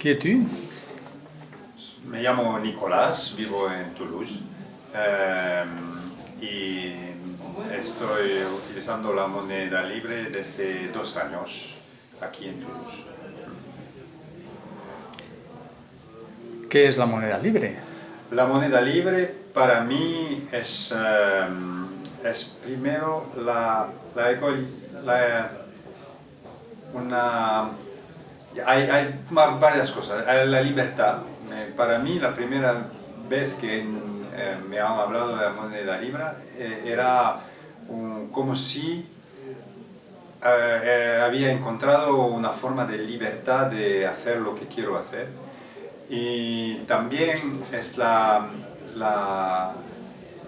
Qui es-tu Me llamo Nicolás, vivo en Toulouse eh, y estoy utilizando la moneda libre desde dos años aquí en Toulouse. ¿Qué es la moneda libre? La moneda libre para mí es, eh, es primero la, la, la- una hay, hay varias cosas. La libertad. Para mí, la primera vez que eh, me han hablado de la moneda libre eh, era como si eh, eh, había encontrado una forma de libertad de hacer lo que quiero hacer. Y también es la, la,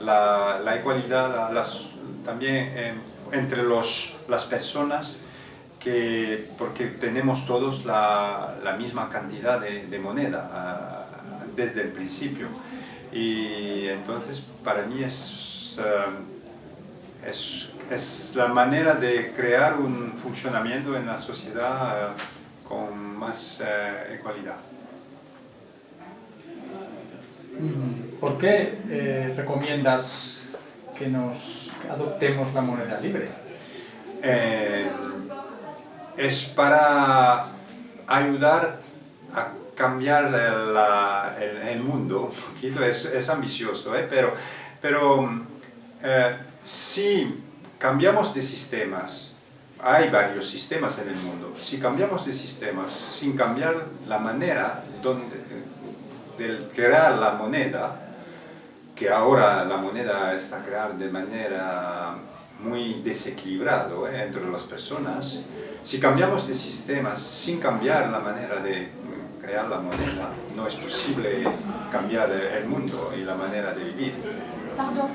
la, la igualdad la- las- también eh, entre los, las personas que, porque tenemos todos la, la misma cantidad de, de moneda ah, desde el principio. Y entonces para mí es, eh, es, es la manera de crear un funcionamiento en la sociedad eh, con más eh, igualdad. ¿Por qué eh, recomiendas que nos adoptemos la moneda libre? Eh, es para ayudar a cambiar el, el- mundo un poquito, es, es ambicioso, ¿eh? pero, pero eh, si cambiamos de sistemas, hay varios sistemas en el mundo, si cambiamos de sistemas sin cambiar la manera donde, de crear la moneda, que ahora la moneda está creada de manera muy desequilibrado ¿eh? entre las personas, si cambiamos de sistemas sin cambiar la manera de mm, crear la moneda, no es posible cambiar el mundo y la manera de vivir. Pardon,